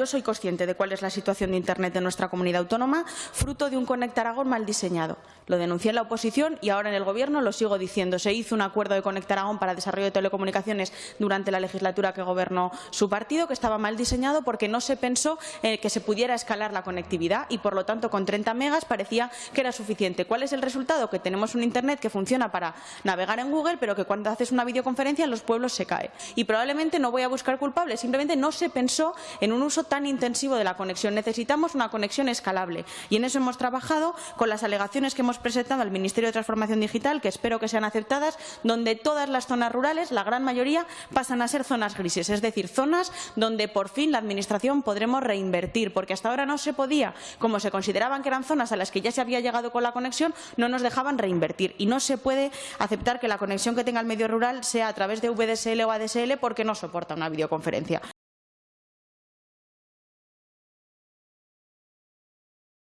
yo soy consciente de cuál es la situación de Internet de nuestra comunidad autónoma, fruto de un Conecta Aragón mal diseñado. Lo denuncié en la oposición y ahora en el Gobierno lo sigo diciendo. Se hizo un acuerdo de Conecta Aragón para desarrollo de telecomunicaciones durante la legislatura que gobernó su partido, que estaba mal diseñado porque no se pensó eh, que se pudiera escalar la conectividad y, por lo tanto, con 30 megas parecía que era suficiente. ¿Cuál es el resultado? Que tenemos un Internet que funciona para navegar en Google, pero que cuando haces una videoconferencia en los pueblos se cae. Y probablemente no voy a buscar culpables, simplemente no se pensó en un uso tan intensivo de la conexión. Necesitamos una conexión escalable y en eso hemos trabajado con las alegaciones que hemos presentado al Ministerio de Transformación Digital, que espero que sean aceptadas, donde todas las zonas rurales, la gran mayoría, pasan a ser zonas grises, es decir, zonas donde por fin la Administración podremos reinvertir, porque hasta ahora no se podía, como se consideraban que eran zonas a las que ya se había llegado con la conexión, no nos dejaban reinvertir y no se puede aceptar que la conexión que tenga el medio rural sea a través de VDSL o ADSL porque no soporta una videoconferencia.